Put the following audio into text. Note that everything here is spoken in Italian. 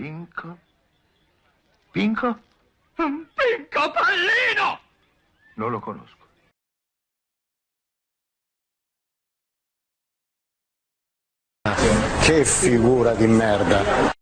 Pinco? Pinco? Pinco Pallino! Non lo conosco. Che figura di merda.